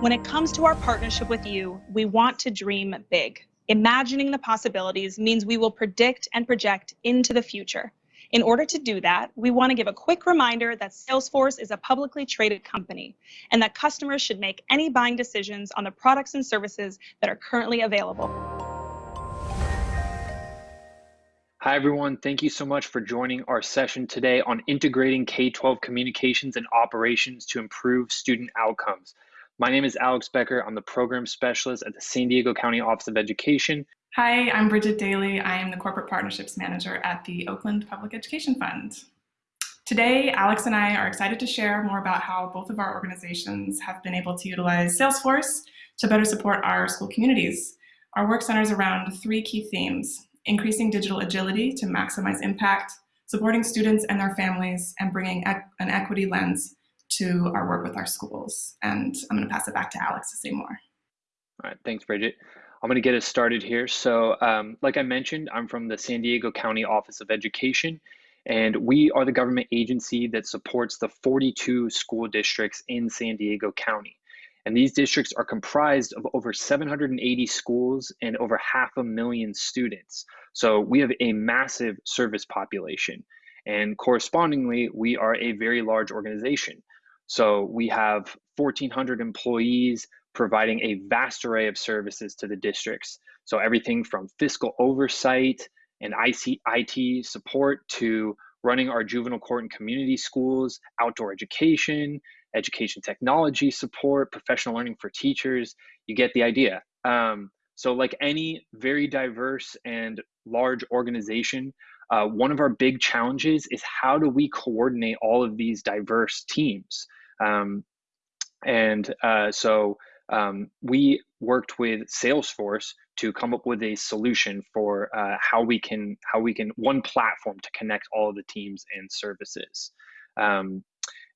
When it comes to our partnership with you, we want to dream big. Imagining the possibilities means we will predict and project into the future. In order to do that, we want to give a quick reminder that Salesforce is a publicly traded company and that customers should make any buying decisions on the products and services that are currently available. Hi, everyone. Thank you so much for joining our session today on integrating K-12 communications and operations to improve student outcomes. My name is Alex Becker. I'm the program specialist at the San Diego County Office of Education. Hi, I'm Bridget Daly. I am the corporate partnerships manager at the Oakland Public Education Fund. Today, Alex and I are excited to share more about how both of our organizations have been able to utilize Salesforce to better support our school communities. Our work centers around three key themes, increasing digital agility to maximize impact, supporting students and their families, and bringing an equity lens to our work with our schools. And I'm going to pass it back to Alex to say more. All right, thanks, Bridget. I'm going to get us started here. So, um, like I mentioned, I'm from the San Diego County Office of Education, and we are the government agency that supports the 42 school districts in San Diego County. And these districts are comprised of over 780 schools and over half a million students. So we have a massive service population. And correspondingly, we are a very large organization. So we have 1,400 employees providing a vast array of services to the districts. So everything from fiscal oversight and IT support to running our juvenile court and community schools, outdoor education, education technology support, professional learning for teachers. You get the idea. Um, so, like any very diverse and large organization, uh, one of our big challenges is how do we coordinate all of these diverse teams? Um, and uh, so um, we worked with Salesforce to come up with a solution for uh, how we can how we can one platform to connect all of the teams and services. Um,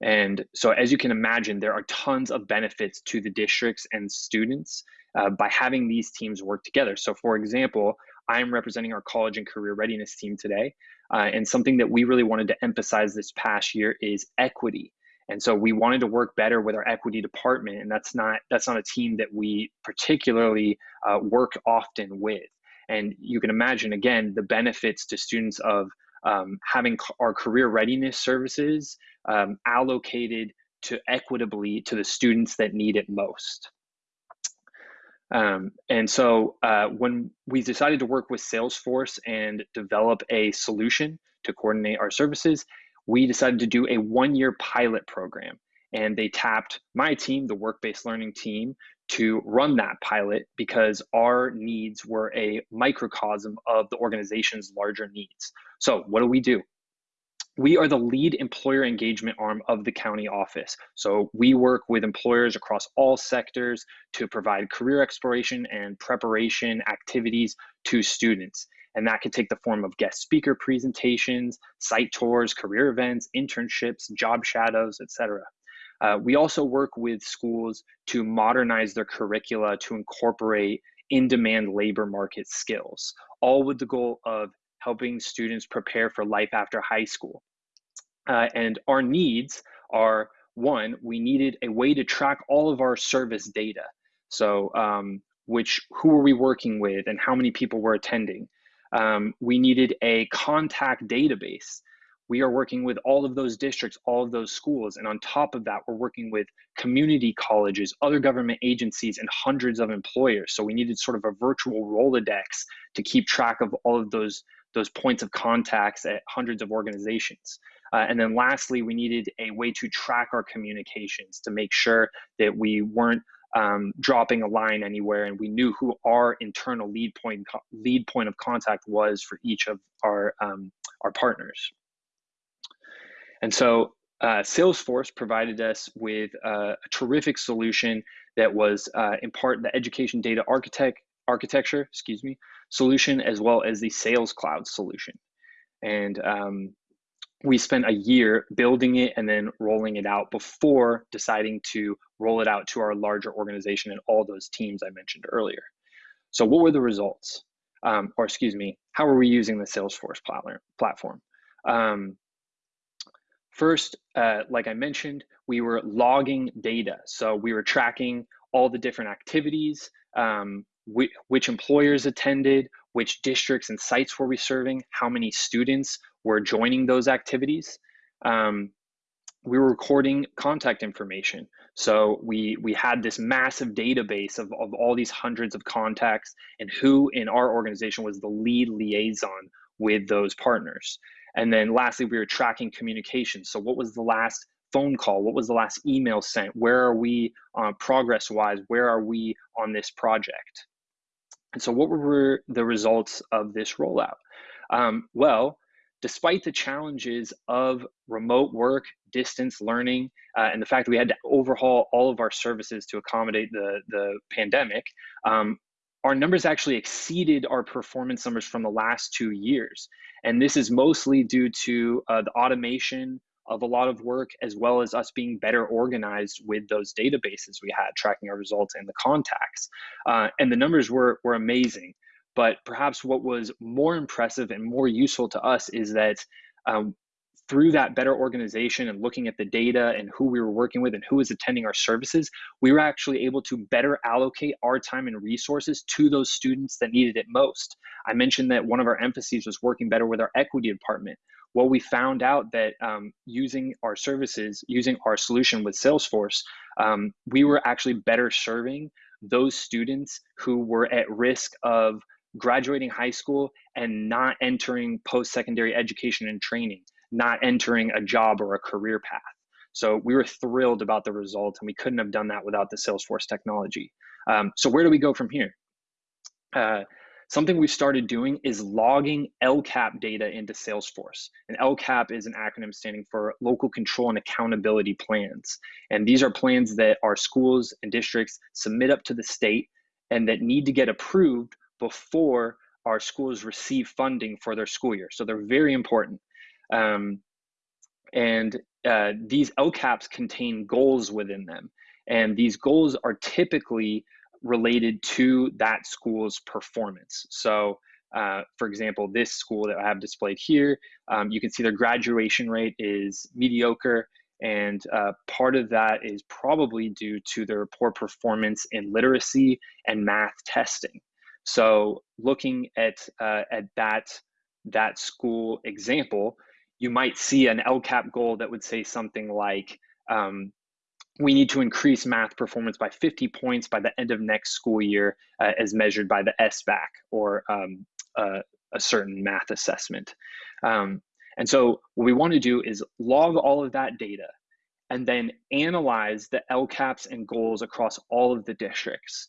and so, as you can imagine, there are tons of benefits to the districts and students uh, by having these teams work together. So, for example, I'm representing our college and career readiness team today. Uh, and something that we really wanted to emphasize this past year is equity. And so we wanted to work better with our equity department, and that's not that's not a team that we particularly uh, work often with. And you can imagine again the benefits to students of um, having our career readiness services um, allocated to equitably to the students that need it most. Um, and so uh, when we decided to work with Salesforce and develop a solution to coordinate our services, we decided to do a one year pilot program. And they tapped my team, the work based learning team, to run that pilot because our needs were a microcosm of the organization's larger needs. So, what do we do? We are the lead employer engagement arm of the county office. So, we work with employers across all sectors to provide career exploration and preparation activities to students. And that could take the form of guest speaker presentations, site tours, career events, internships, job shadows, etc. Uh, we also work with schools to modernize their curricula to incorporate in demand labor market skills, all with the goal of helping students prepare for life after high school. Uh, and our needs are one, we needed a way to track all of our service data. So, um, which who are we working with and how many people were attending? Um, we needed a contact database. We are working with all of those districts, all of those schools. And on top of that, we're working with community colleges, other government agencies, and hundreds of employers. So we needed sort of a virtual Rolodex to keep track of all of those, those points of contacts at hundreds of organizations. Uh, and then lastly, we needed a way to track our communications to make sure that we weren't um, dropping a line anywhere, and we knew who our internal lead point lead point of contact was for each of our um, our partners. And so uh, Salesforce provided us with a terrific solution that was uh, in part the education data architect architecture, excuse me, solution as well as the Sales Cloud solution. And um, we spent a year building it and then rolling it out before deciding to roll it out to our larger organization and all those teams I mentioned earlier. So, what were the results? Um, or, excuse me, how are we using the Salesforce platform? Um, first, uh, like I mentioned, we were logging data. So, we were tracking all the different activities, um, which, employers attended, which districts and sites were we serving, how many students were joining those activities. Um, we were recording contact information. So we we had this massive database of, of all these hundreds of contacts and who in our organization was the lead liaison with those partners. And then lastly, we were tracking communication. So what was the last phone call? What was the last email sent? Where are we uh, progress wise? Where are we on this project? And so what were the results of this rollout? Um, well, despite the challenges of remote work, distance learning, uh, and the fact that we had to overhaul all of our services to accommodate the, the pandemic, um, our numbers actually exceeded our performance numbers from the last two years. And this is mostly due to uh, the automation of a lot of work, as well as us being better organized with those databases we had, tracking our results and the contacts. Uh, and the numbers were, were amazing. But perhaps what was more impressive and more useful to us is that um, through that better organization and looking at the data and who we were working with and who was attending our services, we were actually able to better allocate our time and resources to those students that needed it most. I mentioned that one of our emphases was working better with our equity department. Well, we found out that um, using our services, using our solution with Salesforce, um, we were actually better serving those students who were at risk of graduating high school and not entering post-secondary education and training not entering a job or a career path. So we were thrilled about the result, and we couldn't have done that without the Salesforce technology. Um, so where do we go from here? Uh, something we've started doing is logging LCAP data into Salesforce. And LCAP is an acronym standing for Local Control and Accountability Plans. And these are plans that our schools and districts submit up to the state and that need to get approved before our schools receive funding for their school year. So they're very important. Um, and uh, these LCAPs contain goals within them. And these goals are typically related to that school's performance. So, uh, for example, this school that I have displayed here, um, you can see their graduation rate is mediocre. And uh, part of that is probably due to their poor performance in literacy and math testing. So, looking at, uh, at that, that school example, you might see an LCAP goal that would say something like, um, we need to increase math performance by 50 points by the end of next school year uh, as measured by the SBAC or um, uh, a certain math assessment. Um, and so what we want to do is log all of that data and then analyze the LCAPs and goals across all of the districts.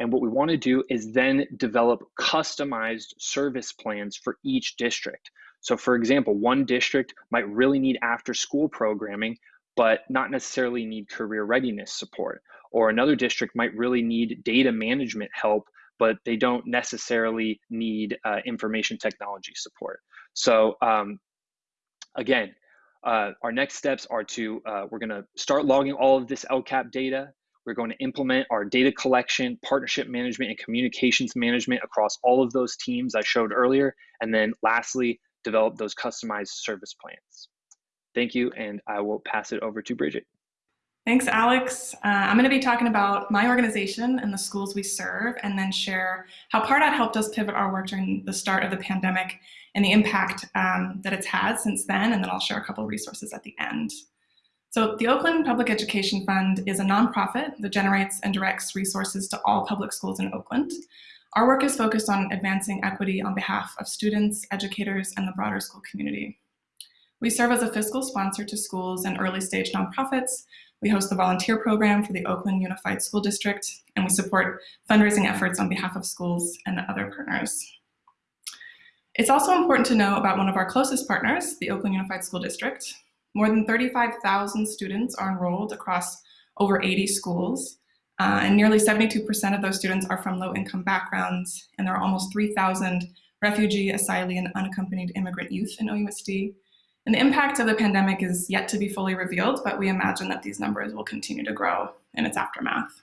And what we want to do is then develop customized service plans for each district. So for example, one district might really need after school programming, but not necessarily need career readiness support. Or another district might really need data management help, but they don't necessarily need uh, information technology support. So um, again, uh, our next steps are to, uh, we're gonna start logging all of this LCAP data. We're going to implement our data collection, partnership management, and communications management across all of those teams I showed earlier. And then lastly, develop those customized service plans. Thank you, and I will pass it over to Bridget. Thanks, Alex. Uh, I'm going to be talking about my organization and the schools we serve, and then share how Pardot helped us pivot our work during the start of the pandemic and the impact um, that it's had since then, and then I'll share a couple resources at the end. So the Oakland Public Education Fund is a nonprofit that generates and directs resources to all public schools in Oakland. Our work is focused on advancing equity on behalf of students, educators, and the broader school community. We serve as a fiscal sponsor to schools and early stage nonprofits. We host the volunteer program for the Oakland Unified School District, and we support fundraising efforts on behalf of schools and other partners. It's also important to know about one of our closest partners, the Oakland Unified School District. More than 35,000 students are enrolled across over 80 schools, uh, and nearly 72% of those students are from low-income backgrounds, and there are almost 3,000 refugee, asylee, and unaccompanied immigrant youth in OUSD. And the impact of the pandemic is yet to be fully revealed, but we imagine that these numbers will continue to grow in its aftermath.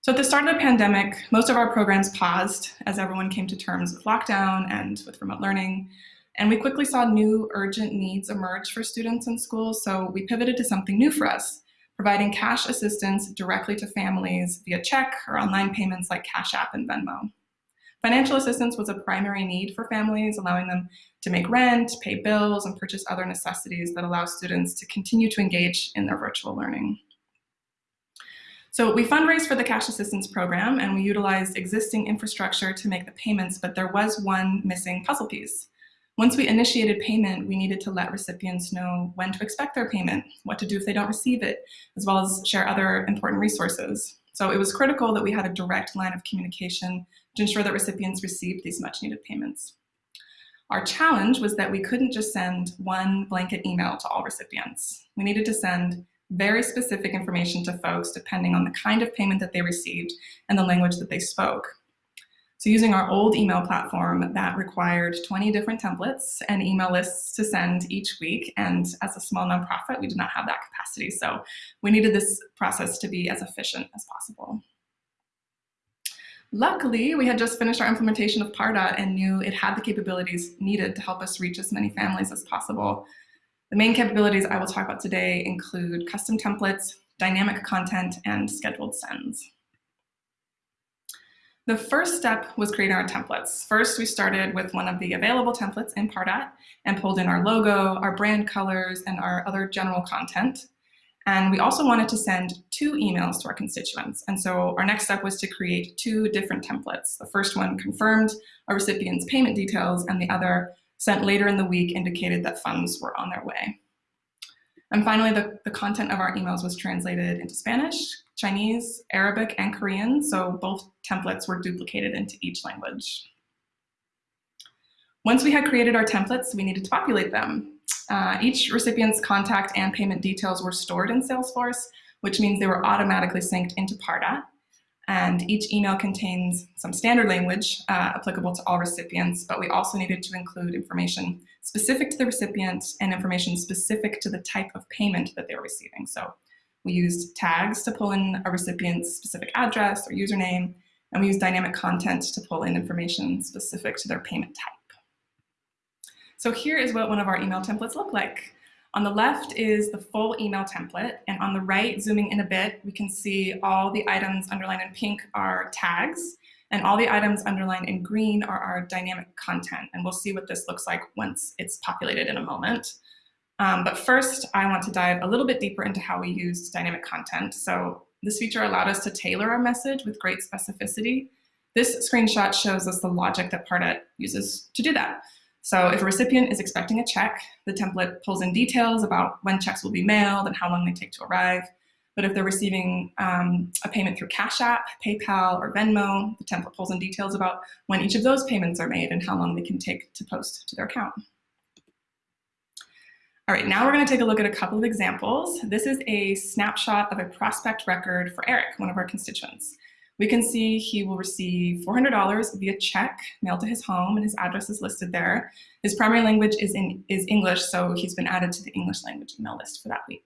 So at the start of the pandemic, most of our programs paused as everyone came to terms with lockdown and with remote learning. And we quickly saw new urgent needs emerge for students in schools, so we pivoted to something new for us, providing cash assistance directly to families via check or online payments like Cash App and Venmo. Financial assistance was a primary need for families, allowing them to make rent, pay bills, and purchase other necessities that allow students to continue to engage in their virtual learning. So we fundraised for the cash assistance program and we utilized existing infrastructure to make the payments, but there was one missing puzzle piece. Once we initiated payment, we needed to let recipients know when to expect their payment, what to do if they don't receive it, as well as share other important resources. So it was critical that we had a direct line of communication to ensure that recipients received these much needed payments. Our challenge was that we couldn't just send one blanket email to all recipients. We needed to send very specific information to folks depending on the kind of payment that they received and the language that they spoke. So using our old email platform that required 20 different templates and email lists to send each week. And as a small nonprofit, we did not have that capacity. So we needed this process to be as efficient as possible. Luckily, we had just finished our implementation of Pardot and knew it had the capabilities needed to help us reach as many families as possible. The main capabilities I will talk about today include custom templates, dynamic content, and scheduled sends. The first step was creating our templates. First, we started with one of the available templates in Pardot and pulled in our logo, our brand colors, and our other general content. And we also wanted to send two emails to our constituents. And so our next step was to create two different templates. The first one confirmed a recipient's payment details and the other sent later in the week indicated that funds were on their way. And finally, the, the content of our emails was translated into Spanish, Chinese, Arabic, and Korean, so both templates were duplicated into each language. Once we had created our templates, we needed to populate them. Uh, each recipient's contact and payment details were stored in Salesforce, which means they were automatically synced into Pardot. And each email contains some standard language uh, applicable to all recipients, but we also needed to include information specific to the recipient and information specific to the type of payment that they were receiving. So we used tags to pull in a recipient's specific address or username, and we used dynamic content to pull in information specific to their payment type. So here is what one of our email templates look like. On the left is the full email template, and on the right, zooming in a bit, we can see all the items underlined in pink are tags, and all the items underlined in green are our dynamic content. And we'll see what this looks like once it's populated in a moment. Um, but first, I want to dive a little bit deeper into how we used dynamic content. So this feature allowed us to tailor our message with great specificity. This screenshot shows us the logic that Pardot uses to do that. So if a recipient is expecting a check, the template pulls in details about when checks will be mailed and how long they take to arrive. But if they're receiving um, a payment through Cash App, PayPal, or Venmo, the template pulls in details about when each of those payments are made and how long they can take to post to their account. All right, now we're gonna take a look at a couple of examples. This is a snapshot of a prospect record for Eric, one of our constituents. We can see he will receive $400 via check mailed to his home and his address is listed there. His primary language is, in, is English, so he's been added to the English language email list for that week.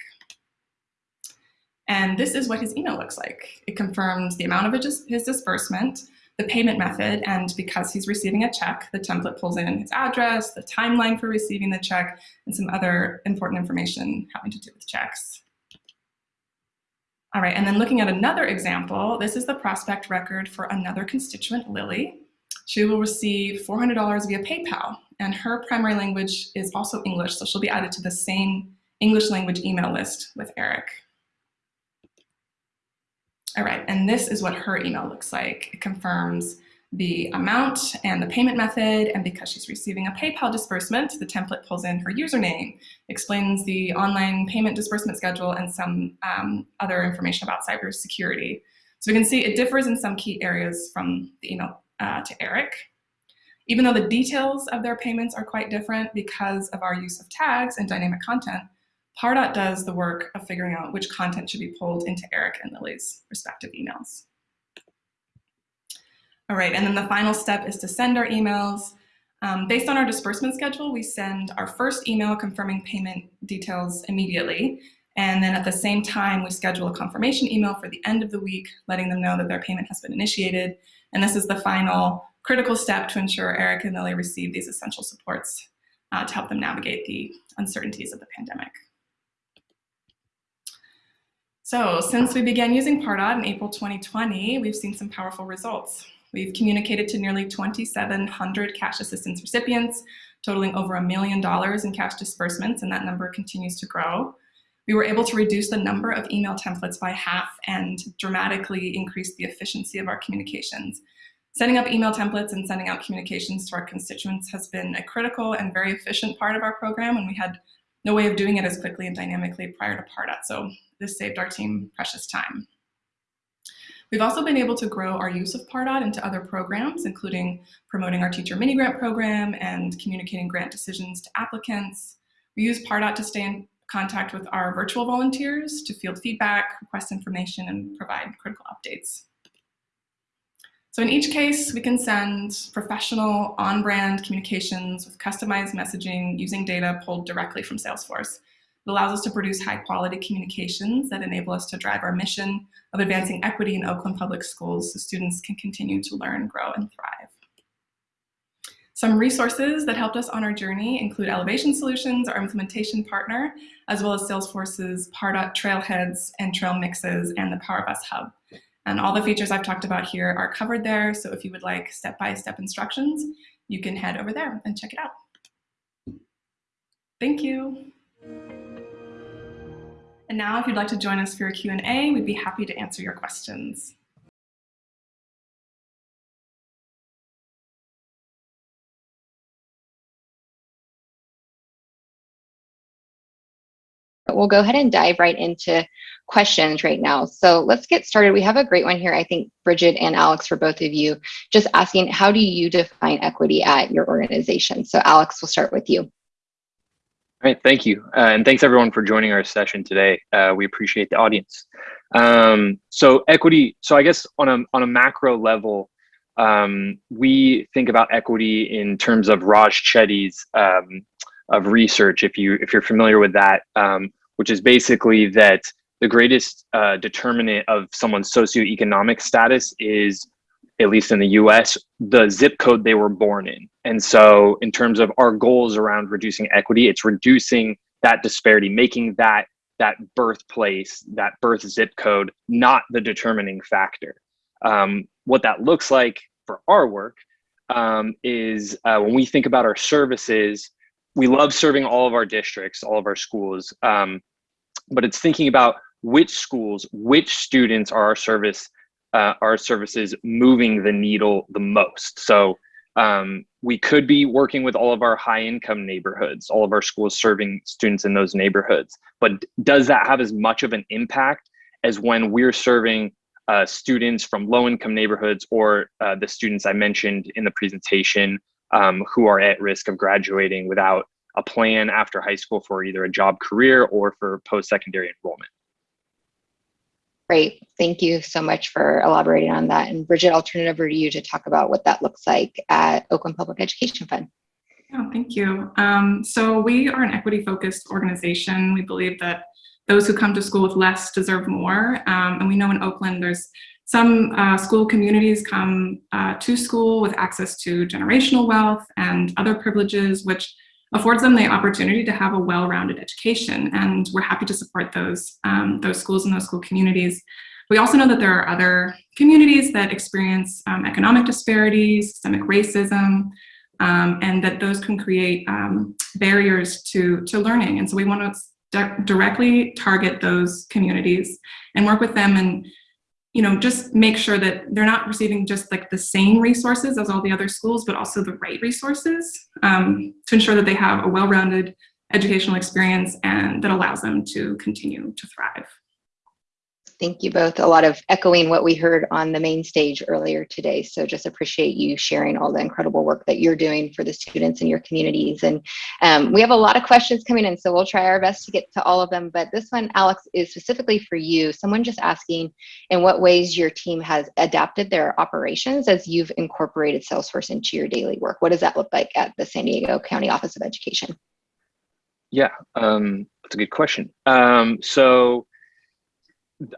And this is what his email looks like. It confirms the amount of his disbursement, the payment method, and because he's receiving a check, the template pulls in his address, the timeline for receiving the check, and some other important information having to do with checks. All right, and then looking at another example, this is the prospect record for another constituent, Lily. She will receive $400 via PayPal, and her primary language is also English, so she'll be added to the same English language email list with Eric. All right, and this is what her email looks like. It confirms the amount and the payment method, and because she's receiving a PayPal disbursement, the template pulls in her username, explains the online payment disbursement schedule, and some um, other information about cybersecurity. So we can see it differs in some key areas from the email uh, to Eric. Even though the details of their payments are quite different because of our use of tags and dynamic content, Pardot does the work of figuring out which content should be pulled into Eric and Lily's respective emails. All right, and then the final step is to send our emails. Um, based on our disbursement schedule, we send our first email confirming payment details immediately. And then at the same time, we schedule a confirmation email for the end of the week, letting them know that their payment has been initiated. And this is the final critical step to ensure Eric and Lily receive these essential supports uh, to help them navigate the uncertainties of the pandemic. So since we began using Pardot in April 2020, we've seen some powerful results. We've communicated to nearly 2,700 cash assistance recipients, totaling over a million dollars in cash disbursements, and that number continues to grow. We were able to reduce the number of email templates by half and dramatically increase the efficiency of our communications. Setting up email templates and sending out communications to our constituents has been a critical and very efficient part of our program, and we had no way of doing it as quickly and dynamically prior to Pardot, so this saved our team precious time. We've also been able to grow our use of Pardot into other programs, including promoting our teacher mini grant program and communicating grant decisions to applicants. We use Pardot to stay in contact with our virtual volunteers to field feedback, request information, and provide critical updates. So in each case, we can send professional on-brand communications with customized messaging using data pulled directly from Salesforce. It allows us to produce high quality communications that enable us to drive our mission of advancing equity in Oakland Public Schools so students can continue to learn, grow, and thrive. Some resources that helped us on our journey include Elevation Solutions, our implementation partner, as well as Salesforce's Pardot Trailheads and Trail Mixes and the PowerBus Hub. And all the features I've talked about here are covered there, so if you would like step-by-step -step instructions, you can head over there and check it out. Thank you. And now if you'd like to join us for a Q&A, we'd be happy to answer your questions. We'll go ahead and dive right into questions right now. So let's get started. We have a great one here, I think, Bridget and Alex, for both of you, just asking, how do you define equity at your organization? So Alex, we'll start with you. All right, thank you. Uh, and thanks everyone for joining our session today. Uh, we appreciate the audience. Um, so equity, so I guess on a, on a macro level, um, we think about equity in terms of Raj Chetty's um, of research, if, you, if you're familiar with that, um, which is basically that the greatest uh, determinant of someone's socioeconomic status is at least in the US, the zip code they were born in. And so, in terms of our goals around reducing equity, it's reducing that disparity, making that that birthplace, that birth zip code, not the determining factor. Um, what that looks like for our work um, is uh, when we think about our services, we love serving all of our districts, all of our schools, um, but it's thinking about which schools, which students are our service uh, our services moving the needle the most. So um, we could be working with all of our high income neighborhoods, all of our schools serving students in those neighborhoods. But does that have as much of an impact as when we're serving uh, students from low income neighborhoods or uh, the students I mentioned in the presentation um, who are at risk of graduating without a plan after high school for either a job career or for post secondary enrollment? Great. Thank you so much for elaborating on that. And Bridget, I'll turn it over to you to talk about what that looks like at Oakland Public Education Fund. Oh, thank you. Um, so we are an equity focused organization. We believe that those who come to school with less deserve more. Um, and we know in Oakland, there's some uh, school communities come uh, to school with access to generational wealth and other privileges, which affords them the opportunity to have a well-rounded education. And we're happy to support those, um, those schools and those school communities. We also know that there are other communities that experience um, economic disparities, systemic racism, um, and that those can create um, barriers to, to learning. And so we want to directly target those communities and work with them and you know, just make sure that they're not receiving just like the same resources as all the other schools, but also the right resources um, to ensure that they have a well-rounded educational experience and that allows them to continue to thrive. Thank you both. A lot of echoing what we heard on the main stage earlier today. So just appreciate you sharing all the incredible work that you're doing for the students in your communities. And um, we have a lot of questions coming in, so we'll try our best to get to all of them. But this one, Alex, is specifically for you. Someone just asking in what ways your team has adapted their operations as you've incorporated Salesforce into your daily work. What does that look like at the San Diego County Office of Education? Yeah, um, that's a good question. Um, so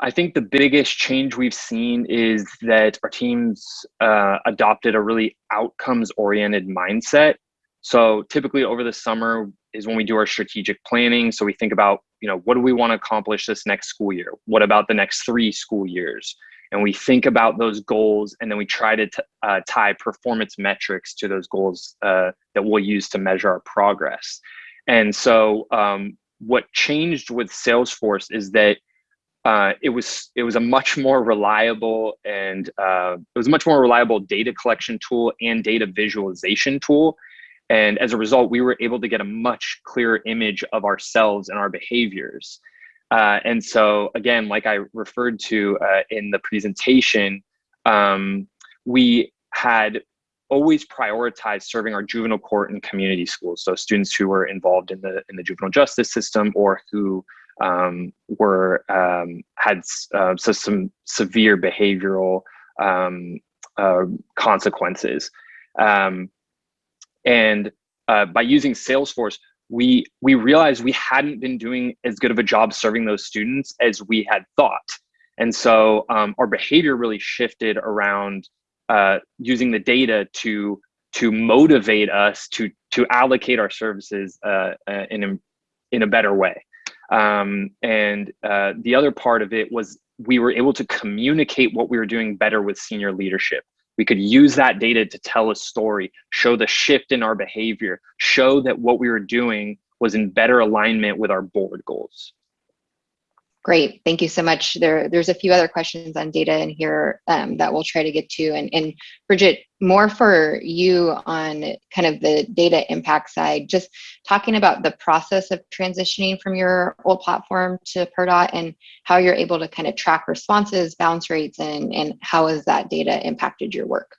I think the biggest change we've seen is that our teams uh, adopted a really outcomes oriented mindset. So typically over the summer, is when we do our strategic planning. So we think about, you know, what do we want to accomplish this next school year? What about the next three school years? And we think about those goals and then we try to uh, tie performance metrics to those goals uh, that we'll use to measure our progress. And so um, what changed with Salesforce is that uh, it was it was a much more reliable and uh, it was a much more reliable data collection tool and data visualization tool. And as a result, we were able to get a much clearer image of ourselves and our behaviors. Uh, and so again, like I referred to uh, in the presentation, um, we had always prioritized serving our juvenile court and community schools. So students who were involved in the in the juvenile justice system or who um, were um, had uh, so some severe behavioral um, uh, consequences. Um, and uh, by using Salesforce, we we realized we hadn't been doing as good of a job serving those students as we had thought. And so um, our behavior really shifted around uh, using the data to to motivate us to to allocate our services uh, uh in a, in a better way. Um, and uh, the other part of it was we were able to communicate what we were doing better with senior leadership. We could use that data to tell a story, show the shift in our behavior, show that what we were doing was in better alignment with our board goals. Great, thank you so much. There, there's a few other questions on data in here um, that we'll try to get to. And, and Bridget, more for you on kind of the data impact side, just talking about the process of transitioning from your old platform to Pardot and how you're able to kind of track responses, bounce rates, and, and how has that data impacted your work?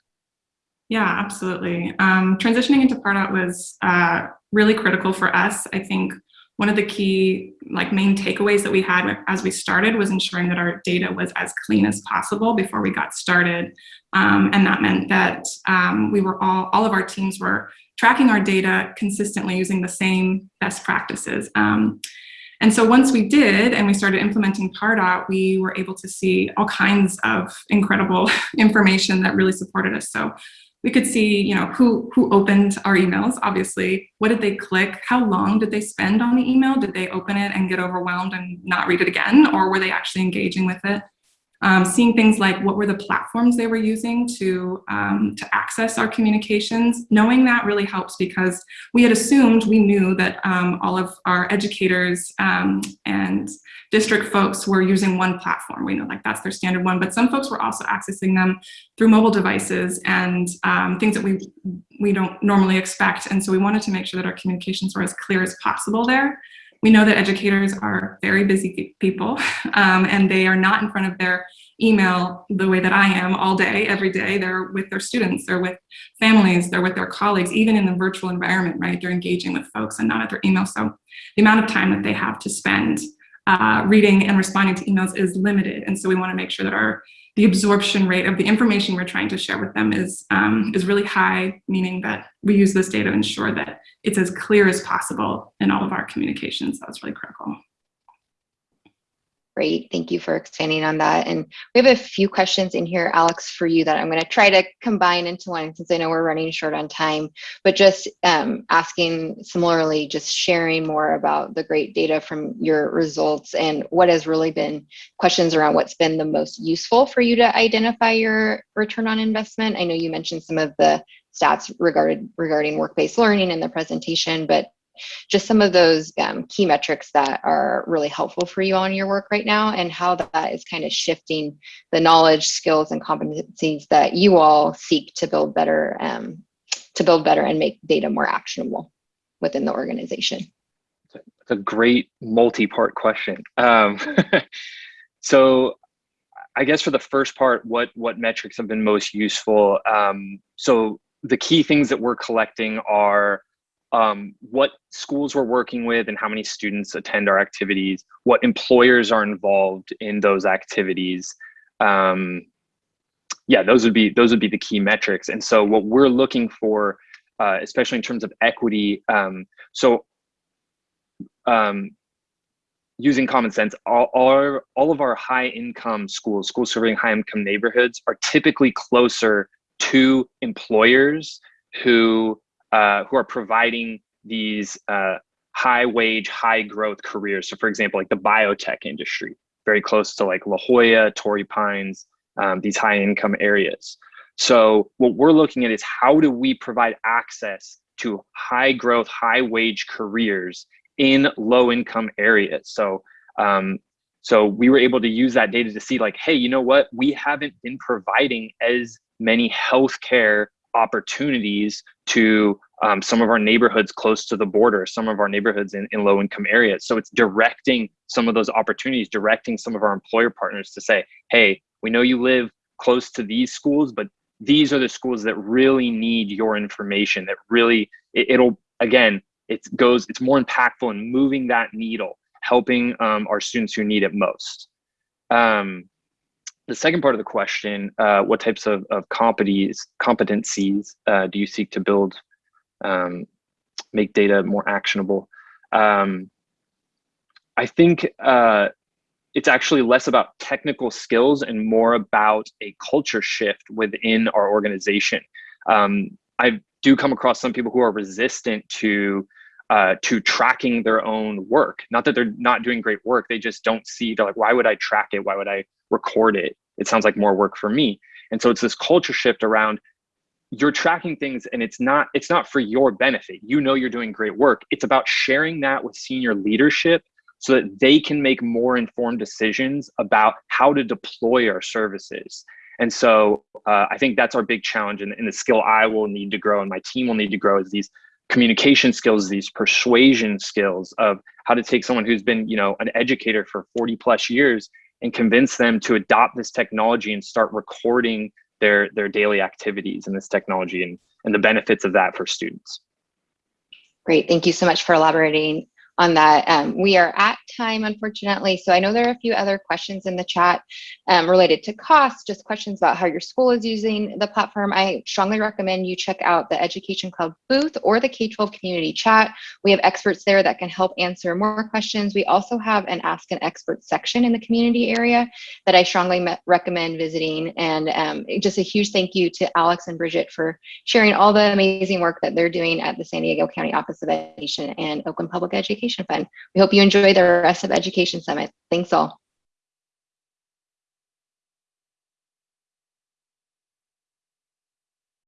Yeah, absolutely. Um, transitioning into Pardot was uh, really critical for us. I think one of the key like main takeaways that we had as we started was ensuring that our data was as clean as possible before we got started. Um, and that meant that um, we were all, all of our teams were tracking our data consistently using the same best practices. Um, and so once we did and we started implementing Pardot, we were able to see all kinds of incredible information that really supported us. So we could see, you know, who, who opened our emails, obviously. What did they click? How long did they spend on the email? Did they open it and get overwhelmed and not read it again? Or were they actually engaging with it? Um, seeing things like what were the platforms they were using to, um, to access our communications. Knowing that really helps because we had assumed, we knew that um, all of our educators um, and district folks were using one platform. We know like that's their standard one, but some folks were also accessing them through mobile devices and um, things that we, we don't normally expect. And so we wanted to make sure that our communications were as clear as possible there. We know that educators are very busy people um, and they are not in front of their email the way that I am all day, every day. They're with their students, they're with families, they're with their colleagues, even in the virtual environment, right? They're engaging with folks and not at their email. So the amount of time that they have to spend uh, reading and responding to emails is limited. And so we wanna make sure that our the absorption rate of the information we're trying to share with them is, um, is really high, meaning that we use this data to ensure that it's as clear as possible in all of our communications. That's really critical. Great, thank you for expanding on that. And we have a few questions in here, Alex, for you that I'm going to try to combine into one since I know we're running short on time, but just um, asking similarly, just sharing more about the great data from your results and what has really been questions around what's been the most useful for you to identify your return on investment. I know you mentioned some of the stats regarding regarding work-based learning in the presentation, but just some of those um, key metrics that are really helpful for you on your work right now and how that is kind of shifting the knowledge, skills, and competencies that you all seek to build better, um, to build better and make data more actionable within the organization. It's a great multi-part question. Um, so I guess for the first part, what what metrics have been most useful? Um, so the key things that we're collecting are um, what schools we're working with and how many students attend our activities, what employers are involved in those activities. Um, yeah, those would be those would be the key metrics. And so what we're looking for, uh, especially in terms of equity, um, so um, using common sense, all, all, all of our high income schools, schools serving high income neighborhoods are typically closer to employers who uh, who are providing these uh, high wage, high growth careers. So for example, like the biotech industry, very close to like La Jolla, Torrey Pines, um, these high income areas. So what we're looking at is how do we provide access to high growth, high wage careers in low income areas. So um, so we were able to use that data to see like, hey, you know what? We haven't been providing as many healthcare opportunities to um, some of our neighborhoods close to the border, some of our neighborhoods in, in low income areas. So it's directing some of those opportunities, directing some of our employer partners to say, hey, we know you live close to these schools, but these are the schools that really need your information that really, it, it'll, again, it goes, it's more impactful in moving that needle helping um, our students who need it most. Um, the second part of the question, uh, what types of, of competencies, uh, do you seek to build, um, make data more actionable? Um, I think uh, it's actually less about technical skills and more about a culture shift within our organization. Um, I do come across some people who are resistant to uh, to tracking their own work. Not that they're not doing great work, they just don't see, they're like, why would I track it? Why would I record it? It sounds like more work for me. And so it's this culture shift around you're tracking things and it's not it's not for your benefit you know you're doing great work it's about sharing that with senior leadership so that they can make more informed decisions about how to deploy our services and so uh, i think that's our big challenge and, and the skill i will need to grow and my team will need to grow is these communication skills, these persuasion skills of how to take someone who's been, you know, an educator for 40 plus years and convince them to adopt this technology and start recording their their daily activities in this technology and, and the benefits of that for students. Great, thank you so much for elaborating on that. Um, we are at time, unfortunately, so I know there are a few other questions in the chat um, related to cost, just questions about how your school is using the platform. I strongly recommend you check out the Education Cloud booth or the K-12 community chat. We have experts there that can help answer more questions. We also have an Ask an Expert section in the community area that I strongly recommend visiting. And um, just a huge thank you to Alex and Bridget for sharing all the amazing work that they're doing at the San Diego County Office of Education and Oakland Public Education Fund. We hope you enjoy the rest of Education Summit. Thanks all.